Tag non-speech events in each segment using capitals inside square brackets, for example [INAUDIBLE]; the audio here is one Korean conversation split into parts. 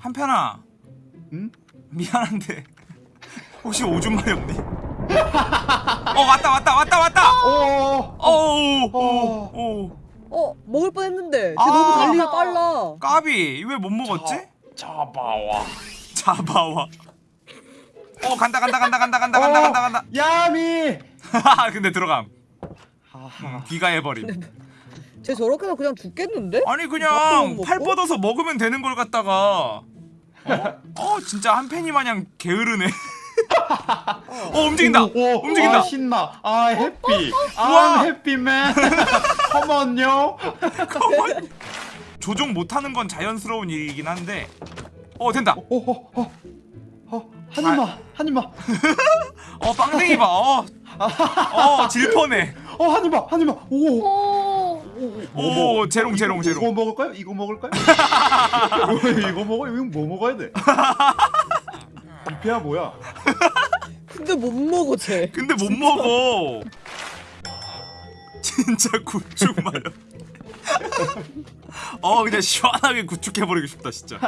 한편아 응? 미안한데 [LAUGHS] 혹시 오줌마이 없니? 어 왔다 왔다 왔다 왔다 오. 어우 어. 오어 먹을 뻔했는데 쟤 아. 너무 달리가 빨라 까비 왜 못 먹었지? 잡아와. 잡아와 어 간다 간다 간다 간다 간다 간다 간다 간다 야미. [LAUGHS] 근데 들어감 하하. 귀가 해버림 쟤 저렇게 해서 그냥 죽겠는데? 아니 그냥 못 팔? 뻗어서 먹으면 되는 걸 갖다가 어, 어 진짜 한 팬이 마냥 게으르네 [LAUGHS] 어 움직인다 오, 오, 움직인다 아, 신나. 아 해피. 우와. 아 해피맨. [LAUGHS] 컴온요. 조종 못하는 건 자연스러운 일이긴 한데 어 된다 오호. 어. 어. 한 입만. 한 입만. 어 빵댕이 봐어 어, 질퍼네 [LAUGHS] 어, 한 입만. 한 입만. 오. 오. 오 재롱 재롱 이거 재롱 먹을까요? 이거 먹을까요? [LAUGHS] 이거 먹어? 이거 뭐 먹어야 돼? 뷔페야 뭐야? 근데 못 먹어 쟤 근데 못 먹어 진짜 구축 마려 어 그냥 시원하게 구축해버리고 싶다 진짜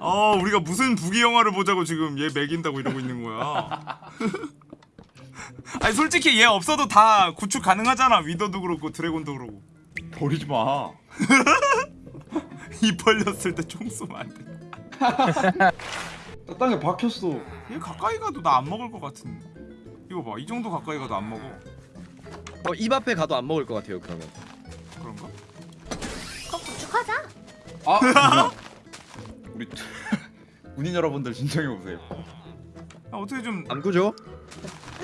어 우리가 무슨 부기 영화를 보자고 지금 얘 먹인다고 이러고 있는 거야 [LAUGHS] 아니 솔직히 얘 없어도 다 구축 가능하잖아 위더도 그렇고 드래곤도 그렇고 버리지 마. [LAUGHS] 입 벌렸을 때 총 쏘면 안 돼 [LAUGHS] 나 땅에 박혔어. 얘 가까이 가도 나 안 먹을 것 같은 이거 봐 이 정도 가까이 가도 안 먹어 어, 입 앞에 가도 안 먹을 것 같아요 그러면 그런가? 그럼 구축하자. 아, [LAUGHS] 우리 군인 여러분들 진정해 보세요. 아, 어떻게 좀 안 구죠?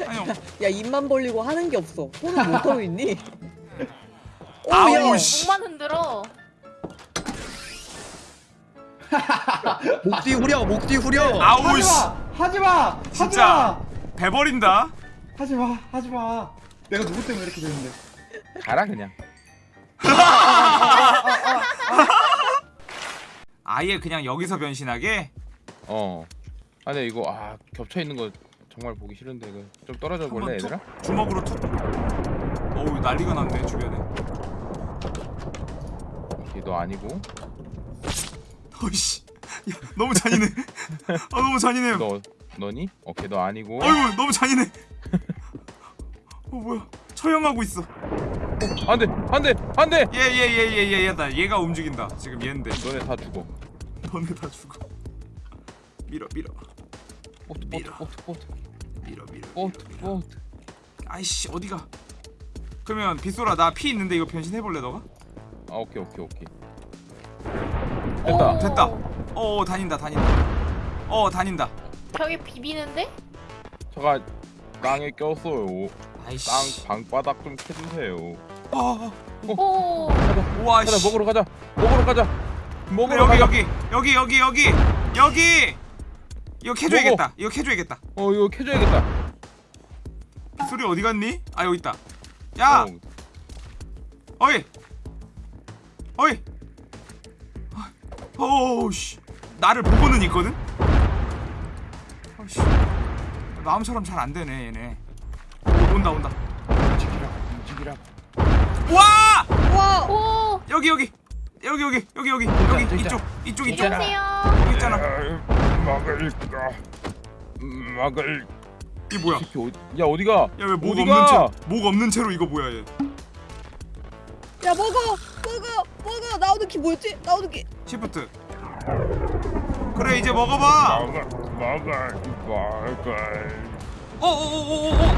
아니 야 입만 벌리고 하는 게 없어 손을 못 하고 있니? 씨. 목만 흔들어. 목 뒤 후려 목 뒤 후려 아우 하지 씨 마, 하지 마, 하지 진짜. 마, 배 버린다 하지 마, 하지 마. 내가 누구 때문에 이렇게 되는데? 가라 그냥 [LAUGHS] 아예 그냥 여기서 변신하게 어 아니 이거 아 겹쳐 있는 거 정말 보기 싫은데 이거 좀 떨어져 볼래 얘들아? 주먹으로 툭 어우 난리가 났네 주변에 오케이 너 아니고? 어이씨. 야 너무 잔인해. 아 너무 잔인해요 너 너니? 오케이 너 아니고. 어이구 너무 잔인해. 어 뭐야. 처형하고 있어. 안돼 안돼 안돼! 얘얘얘얘얘 얘다 얘가 움직인다. 지금 얘인데. 너네 다 죽어. 너네 다 죽어. 밀어 밀어. 보트 보트 밀어. 보트 보트 밀어 밀어 보트 보트 아이씨 어디가? 그러면 빗소라 나 피 있는데 이거 변신해볼래 너가? 아 오케이 오케이 오케이. 오. 됐다. 됐다. 어 다닌다 다닌다. 어 다닌다. 벽에 비비는데? 제가 땅에 꼈어요. 아이씨. 땅 방바닥 좀 캐주세요. 어, 오. 우와 가자 씨. 먹으러 가자. 먹으러 가자. 먹으러 여기 가자. 여기. 여기 여기 여기. 여기. 이거 캐줘야겠다. 이거 캐줘야겠다. 어 이거 캐줘야겠다. 소리 어디 갔니? 아 여기 있다. 야! 어, 어이 어이. 어우씨. 나를 보고는 있거든? 어이씨. 마음처럼 잘 안되네 얘네. 오, 온다 온다. 움직이라 움직이라 와! 와! 오. 여기 여기. 여기 여기 여기 여기. 진짜, 여기 진짜. 이쪽 이쪽 이쪽. 여기 있잖아. 막을까? 막을 이 뭐야? 어디 야 어디가? 야왜목 없는 어디가? 채로 목 없는 채로 이거 뭐야 얘? 야 먹어 먹어 먹어 나오는 키 뭐였지? 나오는 키 시프트 그래 이제 먹어봐 막을 막을 막을 어어어어어어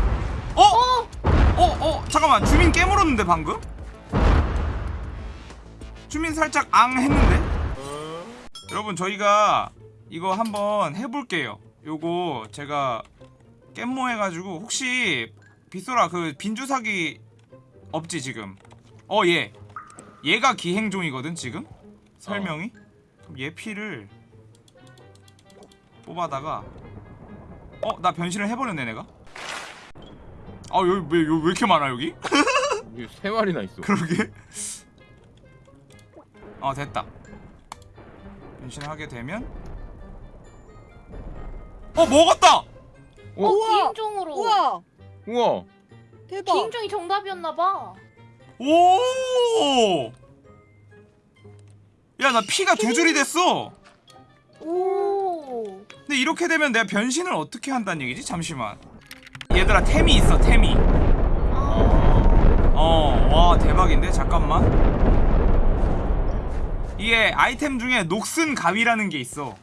어? 어? 어? 잠깐만 주민 깨물었는데 방금? 주민 살짝 앙 했는데? 여러분 저희가 이거 한번 해볼게요 요거 제가 깻모 해가지고 혹시 빗소라 그 빈주사기 없지 지금 어얘 얘가 기행종이거든 지금? 설명이? 그럼 얘 피를 뽑아다가 어 나 변신을 해버렸네 내가? 아 여기 왜, 여기 왜 이렇게 많아 여기? [LAUGHS] 여기 세 마리나 있어. 그러게. 어 됐다. 변신하게 되면. 어 먹었다! 어, 우와. 기행종으로. 우와. 우와. 대박 기행종이 정답이었나봐. 오! 야 나 피가 두 줄이 됐어 오 근데 이렇게 되면 내가 변신을 어떻게 한다는 얘기지? 잠시만 얘들아 템이 있어 템이 아, 어와 대박인데 잠깐만 이게 아이템 중에 녹슨 가위라는 게 있어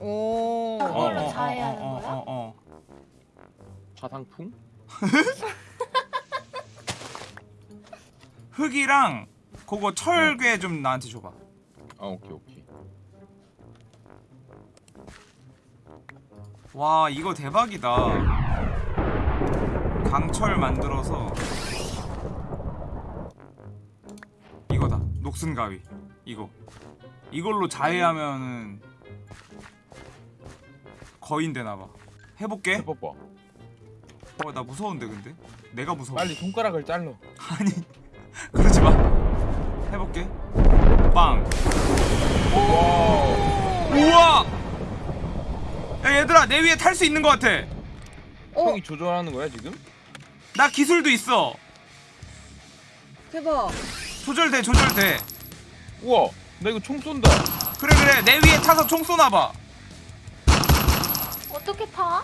오. 그걸로 어, 어, 자해하는 어, 어, 거야? 어, 어. 자상풍? [LAUGHS] 흙이랑 그거 철괴 좀 나한테 줘봐. 아 오케이 오케이. 와 이거 대박이다. 강철 만들어서 이거다. 녹슨 가위. 이거. 이걸로 자해하면은 거인 되나봐. 해볼게. 해봐봐. 어나 무서운데 근데? 내가 무서워. 빨리 손가락을 잘라. [LAUGHS] 아니 [LAUGHS] 그러지 마 해볼게 빵 와. 우와 야 얘들아 내 위에 탈 수 있는 것 같아 어 형이 조절하는 거야 지금? 나 기술도 있어 대박. 조절돼 조절돼 우와. 나 이거 총 쏜다. 그래 그래 내 위에 타서 총 쏘나봐 어떻게 타?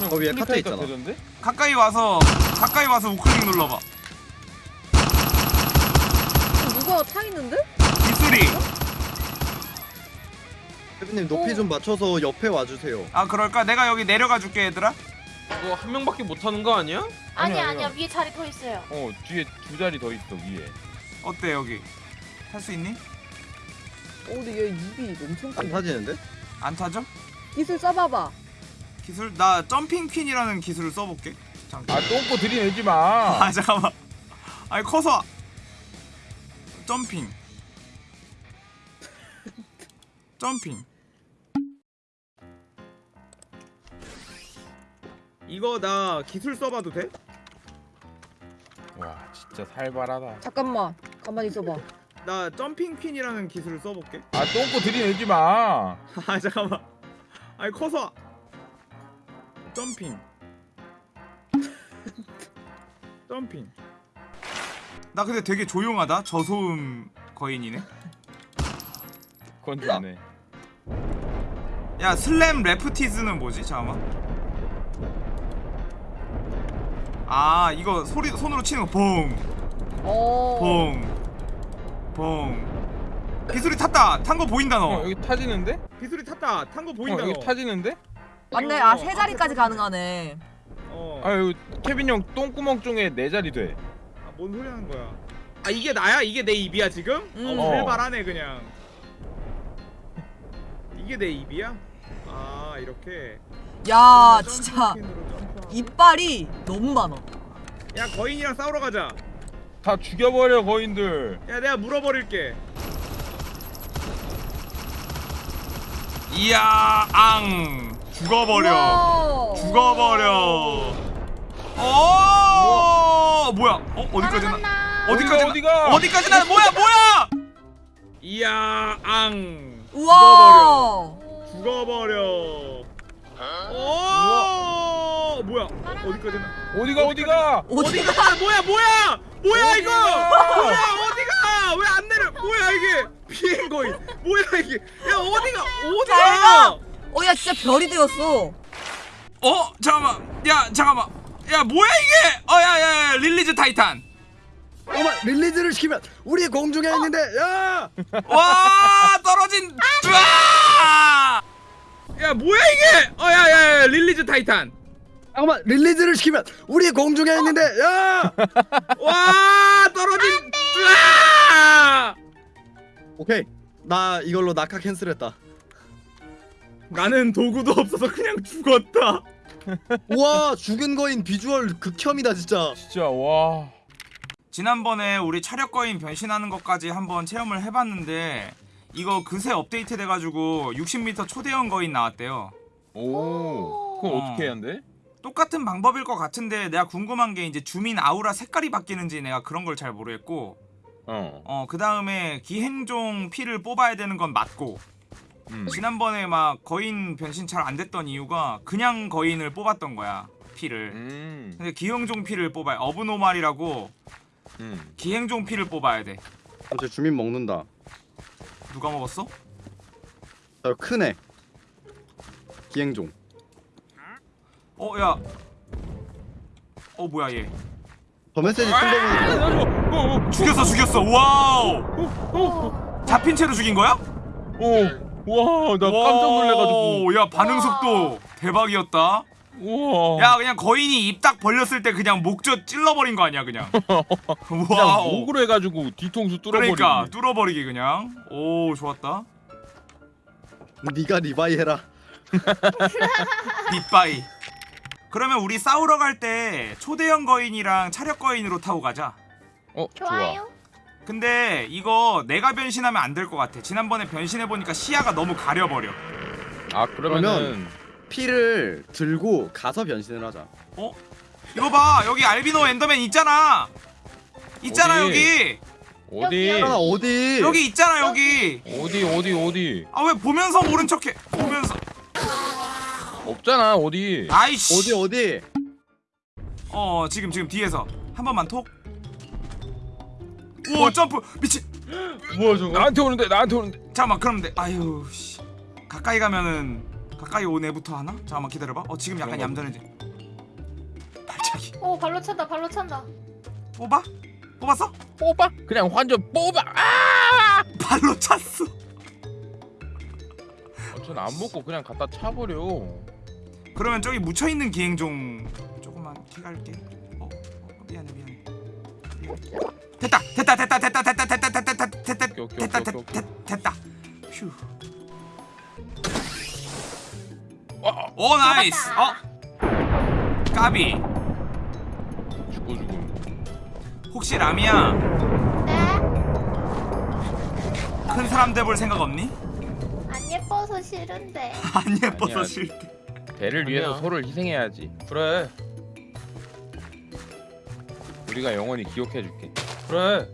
형 어, 위에 카트 있잖아. 되던데? 가까이 와서 가까이 와서 우클릭 눌러봐 누가 타 있는데? 기술이 대표님 높이 좀 맞춰서 옆에 와주세요. 아 그럴까 내가 여기 내려가 줄게 얘들아 이거 한 명밖에 못 하는 거 아니야? 아니야 아니야, 아니야. 위에 자리 더 있어요. 어 뒤에 두 자리 더 있어 위에. 어때 여기 탈 수 있니? 어 근데 얘 입이 엄청 안. 타지는데? 안 타죠? 기술 써봐봐. 기술 나 점핑 퀸이라는 기술을 써볼게 잠깐 아 똥꼬 들이내지 마. [LAUGHS] 아 잠깐만 아니 커서 점핑 점핑 이거 나 기술 써봐도 돼? 와 진짜 살벌하다. 잠깐만. 가만히 있어봐. 나 점핑 퀸이라는 기술을 써볼게 아 똥꼬 들이내지 마. [LAUGHS] 아 잠깐만 아니 커서 점핑 [LAUGHS] 점핑 나 근데 되게 조용하다 저소음 거인이네 그건 좋네. 야 슬램 레프티즈는 뭐지? 잠깐만 아 이거 소리 손으로 치는 거 봉, 어. 봉, 봉. 기술이 탔다. 탄 거 보인다 어 너. 여기 타지는데? 기술이 탔다. 탄거어 보인다 여기 너. 타지는데? 맞네. 이거 아세 자리까지 가능하네. 어. 아 여기 케빈 형 똥구멍 쪽에 네 자리 돼. 아, 뭔 소리 하는 거야? 아 이게 나야? 이게 내 입이야 지금? 음. 어, 어. 활발하네 그냥. 이게 내 입이야? 아 이렇게. 야 진짜. 이빨이 너무 많아. 야 거인이랑 싸우러 가자. 다 죽여버려 거인들. 야 내가 물어버릴게 이야 앙 죽어버려 우와. 죽어버려 어 뭐야? 어 어디까지나. 어디까지 어디가? 어디까지나 뭐야 뭐야! 이야 앙. 우와. 죽어버려. 오! 뭐야? 어디까지나 어디가 어디가? 어디가? 뭐야 뭐야? 뭐야 이거 어디가? 뭐야 어디가? 왜 안 내려? 뭐야 이게? 비행거인 뭐야 이게? 야 어디가? 어디가! 어야 진짜 별이 되었어. 어 잠깐만. 야 잠깐만 야 뭐야 이게 어 야야 야, release titan 잠깐만 release를 시키면 우리 공중에 있는데 야! 와 떨어진 으아! 야 뭐야 이게 어 야야 야, release titan 잠깐만 release를 시키면 우리 공중에 있는데 야! 와 떨어진 으아! 오케이 나 이걸로 낙하 cancel했다. 나는 도구도 없어서 그냥 죽었다 우와 죽은 거인 비주얼 극혐이다 진짜. 진짜 와. 지난번에 우리 차력 거인 변신하는 것까지 한번 체험을 해봤는데 이거 그새 업데이트 돼가지고 60m 초대형 거인 나왔대요 오. 그건 어. 어떻게 해야 돼? 똑같은 방법일 것 같은데 내가 궁금한 게 이제 주민 아우라 색깔이 바뀌는지 내가 그런 걸 잘 모르겠고 어. 어그 다음에 기행종 피를 뽑아야 되는 건 맞고 음. 지난번에 막 거인 변신 잘 안 됐던 이유가 그냥 거인을 뽑았던 거야 피를 음. 근데 기행종 피를 뽑아야 abnormal이라고 음. 기행종 피를 뽑아야 돼제 주민 먹는다. 누가 먹었어? 저 크네. 기행종. 어 야. 어 뭐야 얘. 저 메시지 쓴거 보니까 어, 어, 죽였어 죽였어. Wow. 오. 잡힌 채로 죽인 거야? 어. 와, 나 깜짝 놀래가지고. 야 반응 와. 속도 대박이었다. 우와. 야 그냥 거인이 입 딱 벌렸을 때 그냥 목젖 찔러버린 거 아니야 그냥. [LAUGHS] 그냥 wow. 목으로 해가지고 뒤통수 뚫어버리고. 그러니까 뚫어버리기 그냥. 오 좋았다. 네가 리바이 해라. 빗바이. 그러면 우리 싸우러 갈 때 초대형 거인이랑 차력 거인으로 타고 가자. 어, 좋아. 좋아요. 근데 이거 내가 변신하면 안 될 것 같아. 지난번에 변신해 보니까 시야가 너무 가려버려. 아, 그러면은 피를 들고 가서 변신을 하자. 어? 이거 봐 여기 알비노 엔더맨 있잖아. 있잖아 어디? 여기. 어디? 하나 어디? 여기 있잖아 여기. 어디 어디 어디? 아 왜 보면서 모른 척해? 보면서. 없잖아, 어디? 아이씨. 어디 어디? 어 지금 지금 뒤에서 한 번만 톡. 오 점프 미친. 뭐야 저거? 나한테 오는데, 나한테 오는데. 잠깐만 그럼 돼. 아유 씨. 가까이 가면은 가까이 오네부터 하나? 잠깐만 기다려봐. 어 지금 약간 얌전해지. 발차기. 오 발로 찬다 발로 찬다. 뽑아? 뽑았어? 뽑아? 그냥 완전 뽑아. 아! 발로 찼어. 어, 전안 먹고 그냥 갖다 차버려. 그러면 저기 묻혀 있는 기행 종 조금만 키 갈게. 어, 어 미안해 미안해. 미안해. 됐다 됐다 됐다 됐다 됐다 됐다 됐다 됐다 됐다 오케이, 오케이, 됐다 오케이, 오케이, 됐다 됐다. 휴. 어, 오 nice. 어. 까비. 죽어 죽어. 혹시 라미야 네. 큰 사람 돼볼 생각 없니? 안 예뻐서 싫은데. 안 예뻐서 아니야. 싫대. 배를 위해서 아니야. 서로를 희생해야지. 그래 우리가 영원히 기억해줄게. 그래.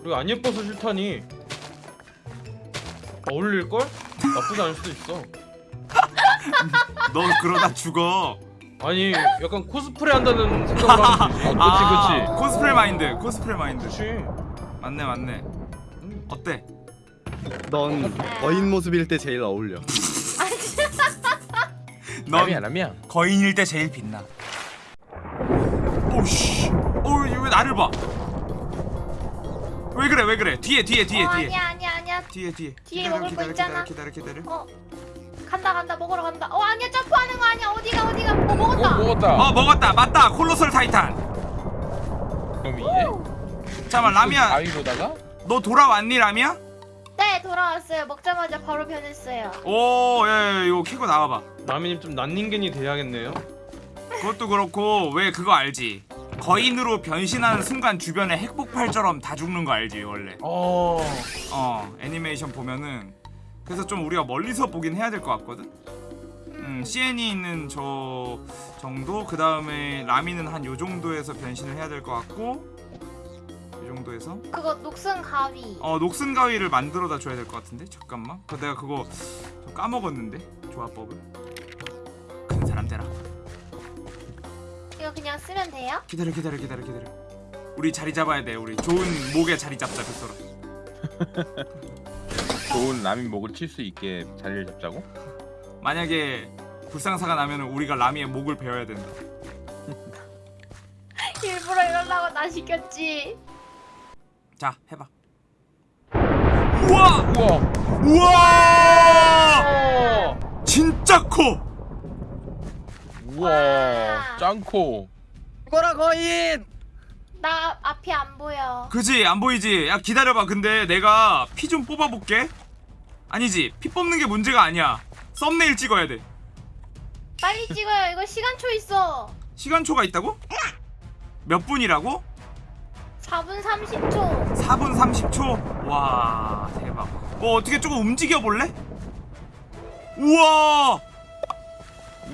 그리고 안 예뻐서 싫다니. 어울릴 걸? 나쁘지 않을 수도 있어. [LAUGHS] 너 그러다 죽어. 아니 약간 코스프레 한다는 생각을 하면 되지. [LAUGHS] 그치, 그치. 코스프레 마인드, 코스프레 마인드. 그렇지. 맞네, 맞네. 어때? 넌 거인 모습일 때 제일 어울려. [LAUGHS] 넌 라미야 라미야. 거인일 때 제일 빛나. 오씨. 어, 왜 나를 봐? 왜 그래, 왜 그래? 뒤에, 뒤에, 뒤에, 어, 뒤에. 아니야 아니야 아니야. 뒤에, 뒤에. 뒤에 기다려, 먹을 거 기다려, 있잖아. 기다려, 기다려, 기다려. 어 간다 간다 먹으러 간다. 어 아니야 점프하는 거 아니야 어디가 어디가 뭐 먹었다. 어 먹었다. 어, 먹었다. 맞다. 콜로설 타이탄. 그럼 이제 잠깐만, 라미야. 아이로다가 너 돌아왔니, 라미야? 네 돌아왔어요. 먹자마자 바로 변했어요. 오, 예, 예, 이거 키고 나와봐. 나미님 좀 난닝겐이 돼야겠네요. 그것도 그렇고 왜 그거 알지? 거인으로 변신하는 순간 주변에 핵폭발처럼 다 죽는 거 알지 원래? 어. 어 애니메이션 보면은 그래서 좀 우리가 멀리서 보긴 해야 될 것 같거든. 음 CN이 있는 저 정도 그 다음에 라미는 한 요 정도에서 변신을 해야 될 것 같고 이 정도에서 그거 녹슨 가위. 어 녹슨 가위를 만들어다 줘야 될 것 같은데 잠깐만 그 내가 그거 좀 까먹었는데 조합법을 큰 사람 되라. 이거 그냥 쓰면 돼요? 기다려 기다려 기다려 기다려 우리 자리 잡아야 돼 우리 좋은 목에 자리 잡자 뱃소라 [LAUGHS] 좋은 라미 목을 칠 수 있게 자리를 잡자고. 만약에 불상사가 나면 우리가 라미의 목을 베어야 된다 [LAUGHS] 일부러 이러려고 나 시켰지. 자 해봐 우와 우와. 우와 어. 진짜 커 우와. 와. 짱코. 죽어라 거인! 나 앞이 안 보여. 그지 안 보이지 야 기다려봐 근데 내가 피 좀 뽑아볼게 아니지 피 뽑는 게 문제가 아니야 썸네일 찍어야 돼 빨리 찍어요. 이거 시간초 있어. 시간초가 있다고? 몇 분이라고? 4분 30초. 4분 30초? 와 대박 어 어떻게 조금 움직여 볼래? 우와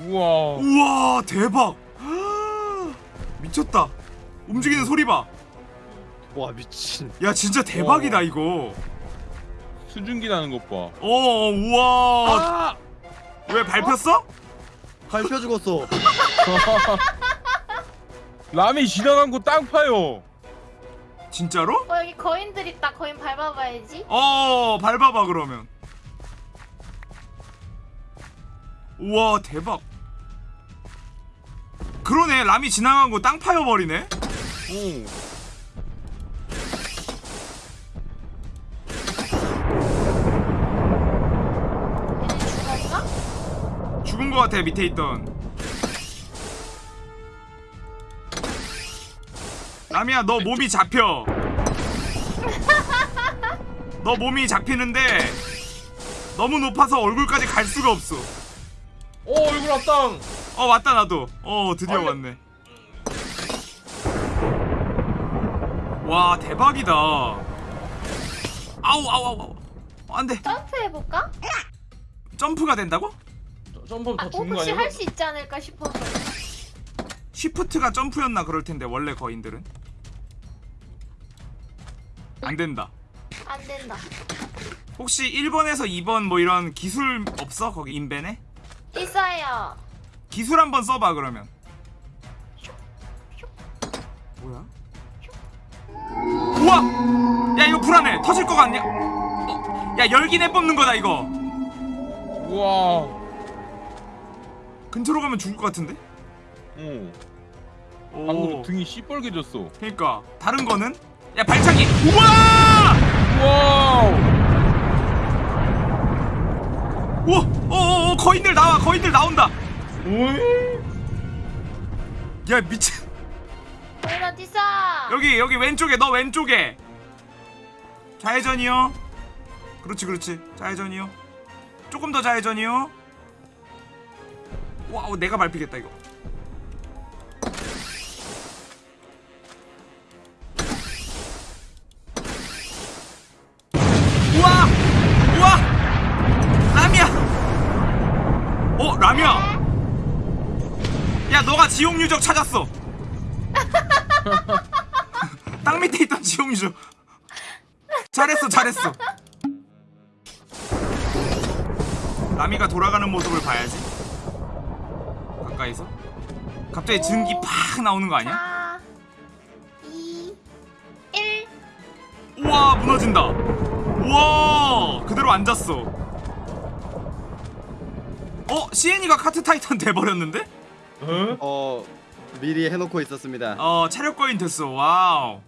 우와. 우와 대박 [GASPS] 미쳤다 움직이는 소리 봐야 와 미친. 진짜 대박이다 이거 수증기 나는 것 봐. 어 우와 아! 왜 밟혔어? 밟혀 죽었어. [LAUGHS] 라미 지나간 거 땅 파요. 진짜로? 어 여기 거인들 있다. 거인 밟아봐야지. 어 밟아봐 그러면 우와 대박 그러네. 람이 지나간 거 땅 파여버리네. 오. 죽은 거 같아 밑에 있던. 람이야 너 몸이 잡혀. 너 몸이 잡히는데 너무 높아서 얼굴까지 갈 수가 없어. 오 얼굴 앞당. 어 왔다 나도. 어 드디어 아니. 왔네. 와 대박이다. 아우 아우 아우 아우. 안돼. 점프해볼까? 점프가 된다고? 저- 점프하면 아, 다 죽는 거 혹시 아니야? 할 수 있지 않을까 싶어서. 쉬프트가 점프였나 그럴 텐데 원래 거인들은? 안 된다. 안 된다. 혹시 1번에서 2번 뭐 이런 기술 없어? 거기 인벤에? 있어요 기술 한번 써봐 그러면 뭐야? 우와! 야 이거 불안해 터질 거 같냐? 어, 야 열기내 뽑는 거다 이거 우와. 근처로 가면 죽을 것 같은데? 오. 오 방금 등이 시뻘개졌어. 그니까 다른 거는? 야 발차기 우와! 와우. 우와! 어어어 거인들 나와 거인들 나온다 야 미친. 거인 어딨어 여기 여기 왼쪽에 너 왼쪽에. 좌회전이요. 그렇지 그렇지. 좌회전이요. 조금 더 좌회전이요. 와우 내가 밟히겠다 이거. 우와! 우와! 라미야! 어 라미야 야 너가 지옥 유적 찾았어. [LAUGHS] 땅 밑에 있던 지옥 유적. 잘했어 잘했어. 라미가 돌아가는 모습을 봐야지. 가까이서? 갑자기 증기 팍 나오는 거 아니야? 4 2 1 우와 무너진다. 우와 그대로 앉았어. 어? 시엔이가 카트 타이탄 돼버렸는데? 어? 어 미리 해놓고 있었습니다. 어 체력 거인 됐어 와우